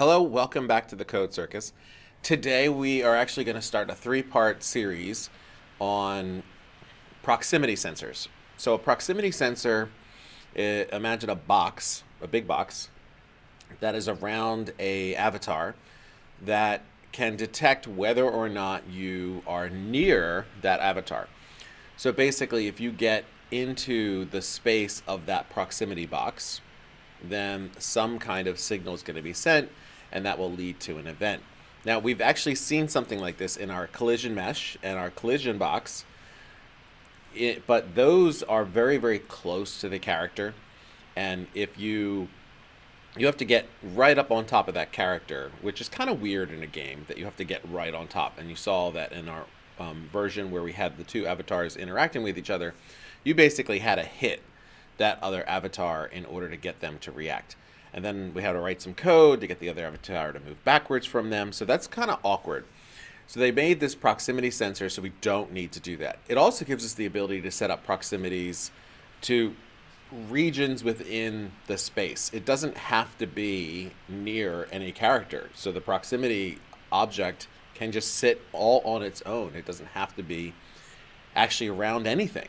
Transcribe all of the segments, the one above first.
Hello, welcome back to the Code Circus. Today we are actually going to start a three-part series on proximity sensors. So a proximity sensor, eh, imagine a box, a big box, that is around a avatar that can detect whether or not you are near that avatar. So basically, if you get into the space of that proximity box, then some kind of signal is going to be sent and that will lead to an event. Now we've actually seen something like this in our collision mesh and our collision box, it, but those are very, very close to the character. And if you, you have to get right up on top of that character, which is kind of weird in a game that you have to get right on top. And you saw that in our um, version where we had the two avatars interacting with each other, you basically had to hit that other avatar in order to get them to react. And then we had to write some code to get the other avatar to move backwards from them. So that's kind of awkward. So they made this proximity sensor so we don't need to do that. It also gives us the ability to set up proximities to regions within the space. It doesn't have to be near any character. So the proximity object can just sit all on its own. It doesn't have to be actually around anything.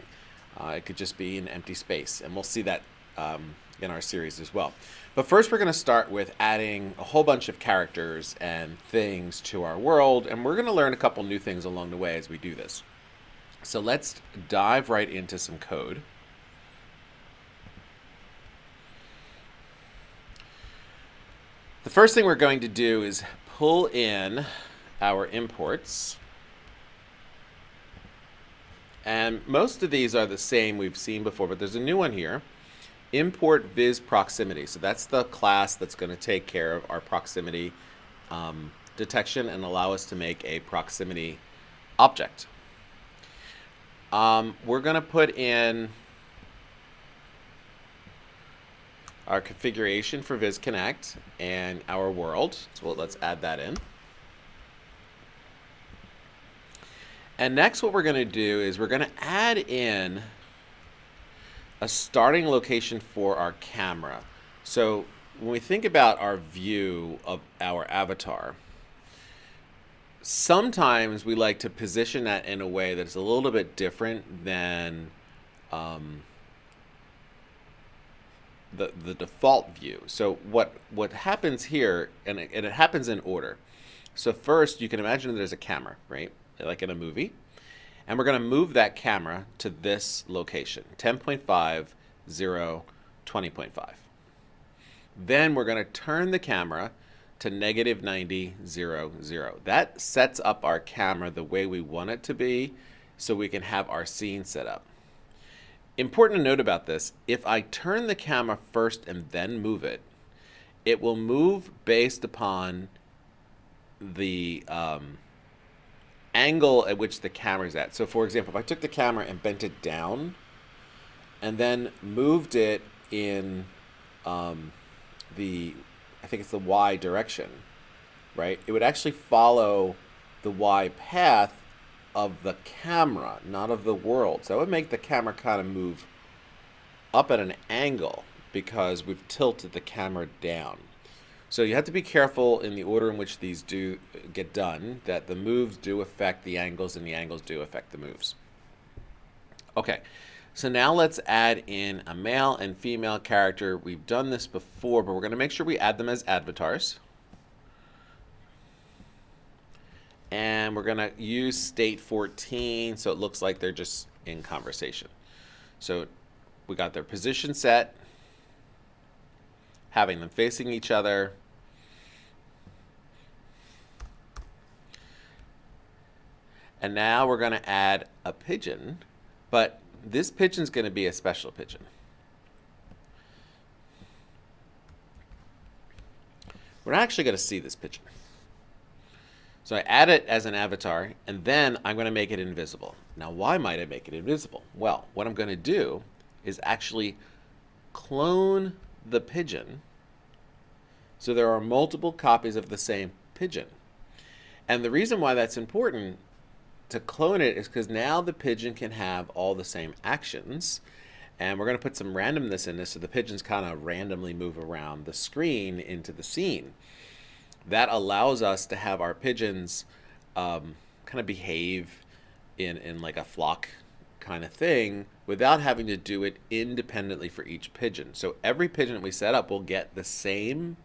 Uh, it could just be an empty space, and we'll see that um, in our series as well. But first, we're going to start with adding a whole bunch of characters and things to our world, and we're going to learn a couple new things along the way as we do this. So let's dive right into some code. The first thing we're going to do is pull in our imports. And most of these are the same we've seen before, but there's a new one here. Import viz proximity. So that's the class that's going to take care of our proximity um, detection and allow us to make a proximity object. Um, we're going to put in our configuration for VizConnect and our world. So let's add that in. And next what we're going to do is we're going to add in a starting location for our camera. So when we think about our view of our avatar, sometimes we like to position that in a way that's a little bit different than um, the, the default view. So what, what happens here, and it, and it happens in order. So first, you can imagine there's a camera, right? like in a movie. And we're going to move that camera to this location, 10.5, 0, 20.5. Then we're going to turn the camera to negative 90, 0, 0. That sets up our camera the way we want it to be so we can have our scene set up. Important to note about this, if I turn the camera first and then move it, it will move based upon the um, angle at which the camera's at. So for example, if I took the camera and bent it down and then moved it in um, the, I think it's the Y direction, right? It would actually follow the Y path of the camera, not of the world. So that would make the camera kind of move up at an angle because we've tilted the camera down. So you have to be careful in the order in which these do get done, that the moves do affect the angles and the angles do affect the moves. Okay, so now let's add in a male and female character. We've done this before, but we're going to make sure we add them as avatars. And we're going to use state 14 so it looks like they're just in conversation. So we got their position set, having them facing each other, And now we're going to add a pigeon, but this pigeon is going to be a special pigeon. We're actually going to see this pigeon. So I add it as an avatar, and then I'm going to make it invisible. Now, why might I make it invisible? Well, what I'm going to do is actually clone the pigeon so there are multiple copies of the same pigeon. And the reason why that's important to clone it is because now the pigeon can have all the same actions. And we're going to put some randomness in this so the pigeons kind of randomly move around the screen into the scene. That allows us to have our pigeons um, kind of behave in, in like a flock kind of thing without having to do it independently for each pigeon. So every pigeon that we set up will get the same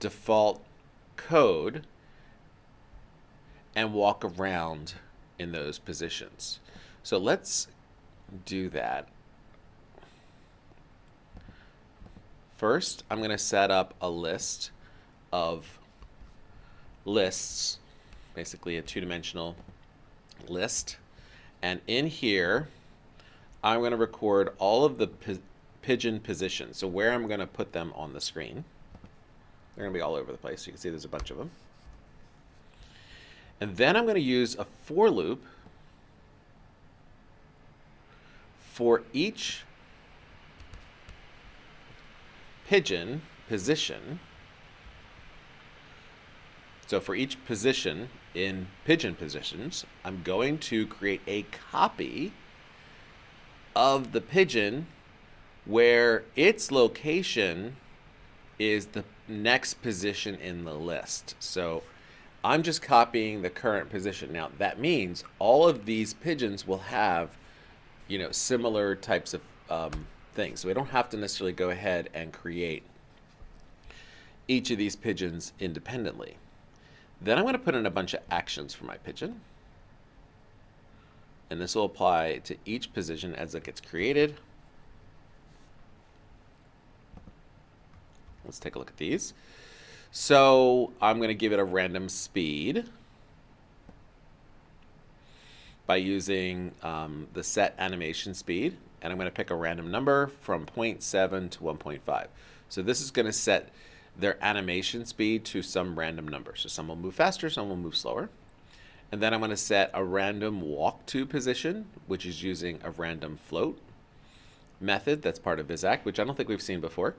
default code and walk around in those positions. So let's do that. First, I'm going to set up a list of lists, basically a two-dimensional list. And in here, I'm going to record all of the pigeon positions. So where I'm going to put them on the screen. They're going to be all over the place. You can see there's a bunch of them. And then I'm going to use a for loop for each pigeon position. So for each position in pigeon positions, I'm going to create a copy of the pigeon where its location is the next position in the list. So I'm just copying the current position. Now that means all of these pigeons will have, you know, similar types of um, things. So we don't have to necessarily go ahead and create each of these pigeons independently. Then I'm going to put in a bunch of actions for my pigeon. And this will apply to each position as it gets created. Let's take a look at these. So I'm going to give it a random speed by using um, the set animation speed. And I'm going to pick a random number from 0.7 to 1.5. So this is going to set their animation speed to some random number. So some will move faster, some will move slower. And then I'm going to set a random walk to position, which is using a random float method that's part of vizact, which I don't think we've seen before.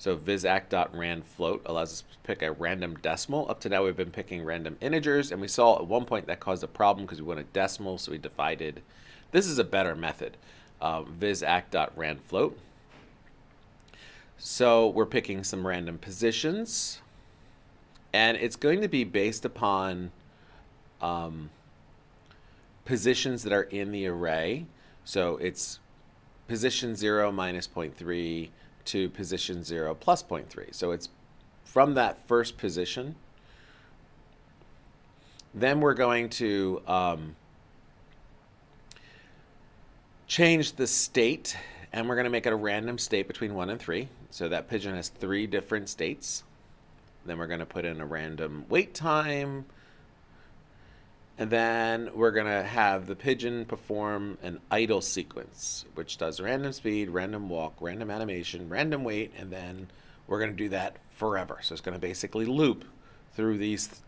So vizact.randfloat allows us to pick a random decimal. Up to now, we've been picking random integers, and we saw at one point that caused a problem because we wanted decimal, so we divided. This is a better method, um, vizact.randfloat. So we're picking some random positions, and it's going to be based upon um, positions that are in the array. So it's position 0 minus 0.3 to position 0 plus 0.3. So it's from that first position. Then we're going to um, change the state and we're going to make it a random state between 1 and 3. So that pigeon has three different states. Then we're going to put in a random wait time. And then we're going to have the pigeon perform an idle sequence, which does random speed, random walk, random animation, random wait, and then we're going to do that forever. So it's going to basically loop through these th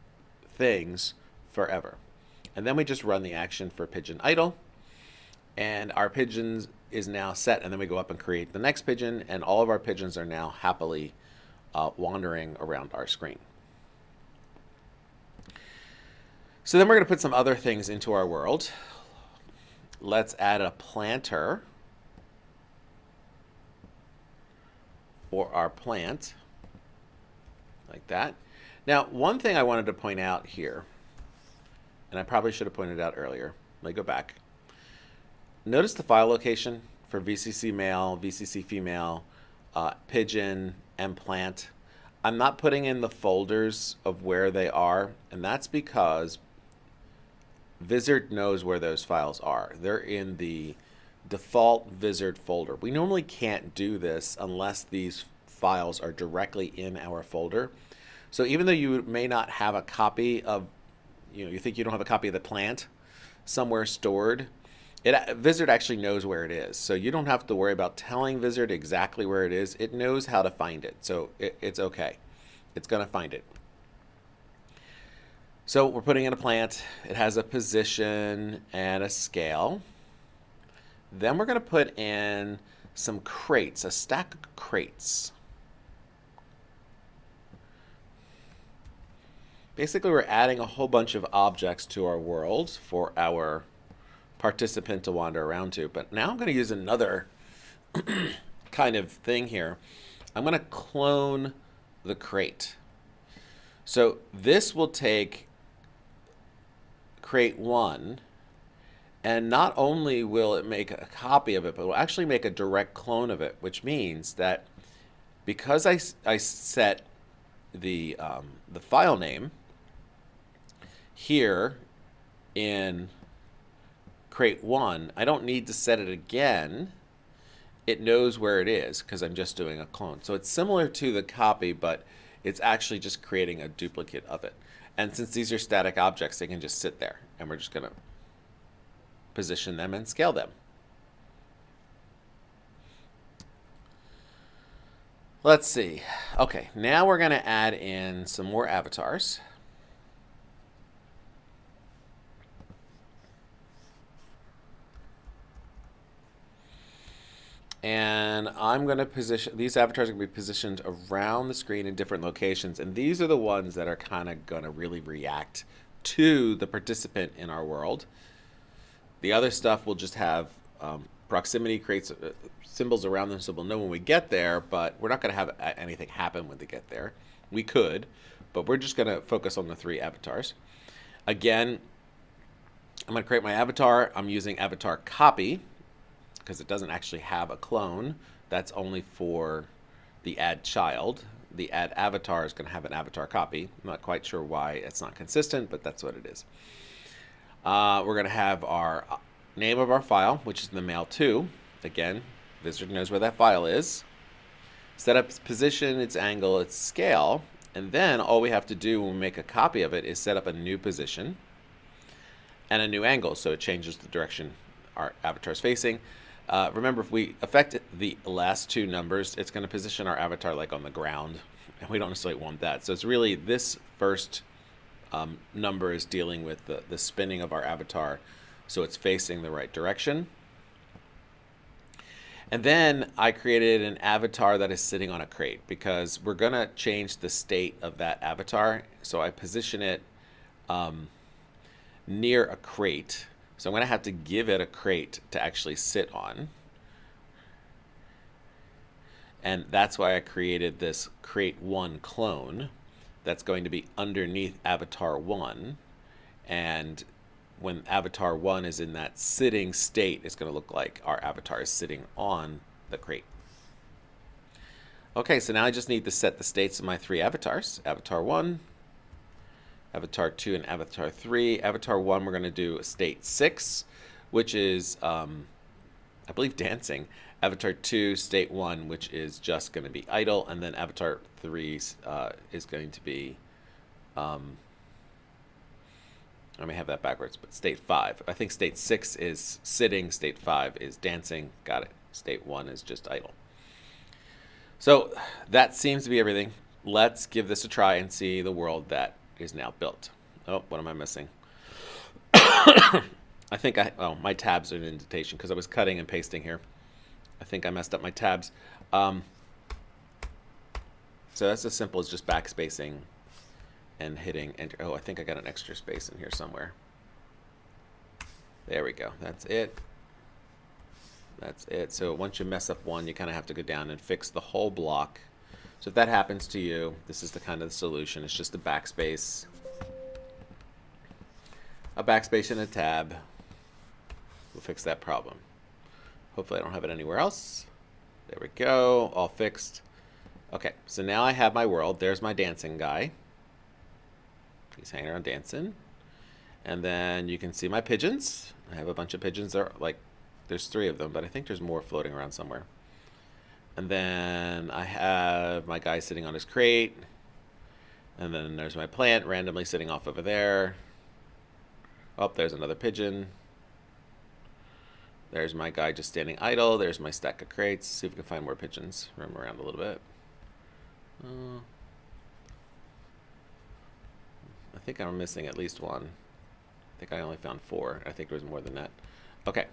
things forever. And then we just run the action for pigeon idle, and our pigeons is now set, and then we go up and create the next pigeon, and all of our pigeons are now happily uh, wandering around our screen. So then we're going to put some other things into our world. Let's add a planter for our plant, like that. Now, one thing I wanted to point out here, and I probably should have pointed out earlier, let me go back. Notice the file location for VCC male, VCC female, uh, pigeon, and plant. I'm not putting in the folders of where they are, and that's because Vizard knows where those files are. They're in the default Vizard folder. We normally can't do this unless these files are directly in our folder. So even though you may not have a copy of, you know, you think you don't have a copy of the plant somewhere stored, it Vizard actually knows where it is. So you don't have to worry about telling Vizard exactly where it is. It knows how to find it. So it, it's okay. It's going to find it. So we're putting in a plant. It has a position and a scale. Then we're going to put in some crates, a stack of crates. Basically, we're adding a whole bunch of objects to our world for our participant to wander around to. But now I'm going to use another kind of thing here. I'm going to clone the crate. So this will take crate one, and not only will it make a copy of it, but it will actually make a direct clone of it, which means that because I, I set the, um, the file name here in create one, I don't need to set it again. It knows where it is because I'm just doing a clone. So it's similar to the copy, but it's actually just creating a duplicate of it. And since these are static objects, they can just sit there. And we're just going to position them and scale them. Let's see. Okay, now we're going to add in some more avatars. And I'm going to position these avatars are going to be positioned around the screen in different locations and these are the ones that are kind of going to really react to the participant in our world. The other stuff will just have um, proximity creates uh, symbols around them so we'll know when we get there, but we're not going to have anything happen when they get there. We could, but we're just going to focus on the three avatars. Again, I'm going to create my avatar. I'm using avatar copy because it doesn't actually have a clone. That's only for the add child. The add avatar is going to have an avatar copy. I'm not quite sure why it's not consistent, but that's what it is. Uh, we're going to have our uh, name of our file, which is the male2. Again, Vizard knows where that file is. Set up its position, its angle, its scale, and then all we have to do when we make a copy of it is set up a new position and a new angle, so it changes the direction our avatar is facing. Uh, remember, if we affect the last two numbers, it's going to position our avatar like on the ground, and we don't necessarily want that. So it's really this first um, number is dealing with the, the spinning of our avatar, so it's facing the right direction. And then I created an avatar that is sitting on a crate because we're going to change the state of that avatar. So I position it um, near a crate so I'm going to have to give it a crate to actually sit on. And that's why I created this crate 1 clone that's going to be underneath avatar 1. And when avatar 1 is in that sitting state, it's going to look like our avatar is sitting on the crate. Okay, so now I just need to set the states of my three avatars. Avatar 1, Avatar 2 and Avatar 3. Avatar 1, we're going to do State 6, which is, um, I believe, dancing. Avatar 2, State 1, which is just going to be idle. And then Avatar 3 uh, is going to be, um, I may have that backwards, but State 5. I think State 6 is sitting, State 5 is dancing. Got it. State 1 is just idle. So that seems to be everything. Let's give this a try and see the world that is now built. Oh, what am I missing? I think I, oh, my tabs are an indentation because I was cutting and pasting here. I think I messed up my tabs. Um, so that's as simple as just backspacing and hitting enter. Oh, I think I got an extra space in here somewhere. There we go. That's it. That's it. So once you mess up one, you kind of have to go down and fix the whole block. So if that happens to you, this is the kind of solution. It's just a backspace, a backspace and a tab. We'll fix that problem. Hopefully I don't have it anywhere else. There we go, all fixed. Okay, so now I have my world. There's my dancing guy. He's hanging around dancing. And then you can see my pigeons. I have a bunch of pigeons. There, like, there's three of them, but I think there's more floating around somewhere. And then I have my guy sitting on his crate. And then there's my plant randomly sitting off over there. Oh, there's another pigeon. There's my guy just standing idle. There's my stack of crates. See if we can find more pigeons. Roam around a little bit. Uh, I think I'm missing at least one. I think I only found four. I think there was more than that. Okay.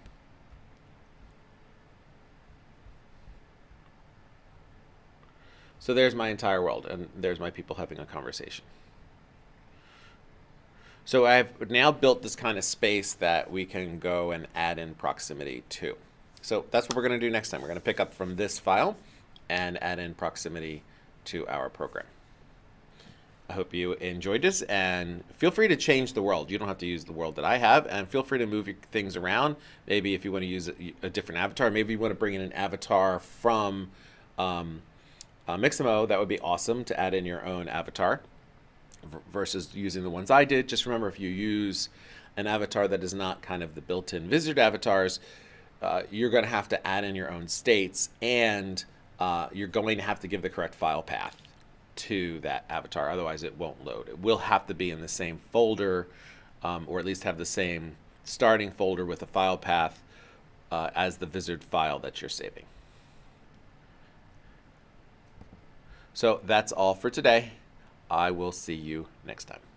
So there's my entire world, and there's my people having a conversation. So I've now built this kind of space that we can go and add in proximity to. So that's what we're going to do next time. We're going to pick up from this file and add in proximity to our program. I hope you enjoyed this and feel free to change the world. You don't have to use the world that I have and feel free to move your things around. Maybe if you want to use a, a different avatar, maybe you want to bring in an avatar from um, uh, Mixamo, that would be awesome to add in your own avatar versus using the ones I did. Just remember if you use an avatar that is not kind of the built-in Vizard avatars, uh, you're going to have to add in your own states and uh, you're going to have to give the correct file path to that avatar. Otherwise, it won't load. It will have to be in the same folder, um, or at least have the same starting folder with a file path uh, as the Vizard file that you're saving. So that's all for today. I will see you next time.